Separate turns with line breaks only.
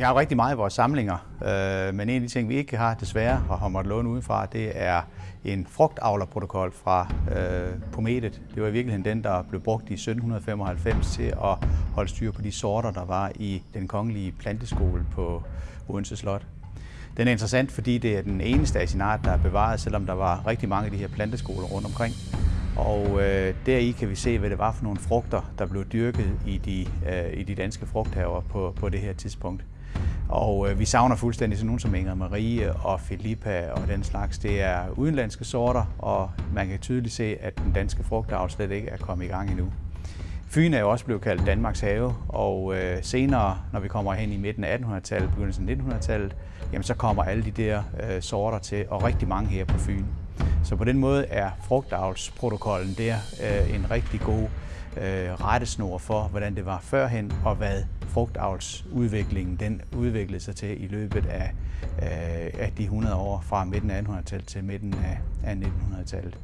Vi har rigtig meget i vores samlinger, øh, men en af de ting, vi ikke har desværre og har måttet låne udenfra, det er en frugtavlerprotokol fra øh, Pometet. Det var i virkeligheden den, der blev brugt i 1795 til at holde styr på de sorter, der var i den kongelige planteskole på Odense Slot. Den er interessant, fordi det er den eneste af sin art, der er bevaret, selvom der var rigtig mange af de her planteskoler rundt omkring. Og øh, deri kan vi se, hvad det var for nogle frugter, der blev dyrket i de, øh, i de danske frugthaver på, på det her tidspunkt. Og øh, vi savner fuldstændig sådan nogen som Inger Marie og Filippa og den slags. Det er udenlandske sorter, og man kan tydeligt se, at den danske frugtavl slet ikke er kommet i gang endnu. Fyn er jo også blevet kaldt Danmarks have, og øh, senere, når vi kommer hen i midten af 1800-tallet, begyndelsen af 1900-tallet, jamen så kommer alle de der øh, sorter til, og rigtig mange her på Fyn. Så på den måde er frugtavlsprotokollen der øh, en rigtig god øh, rettesnor for, hvordan det var førhen, og hvad frugtavlsudviklingen den udviklede sig til i løbet af, øh, af de 100 år fra midten af 1800-tallet til midten af 1900-tallet.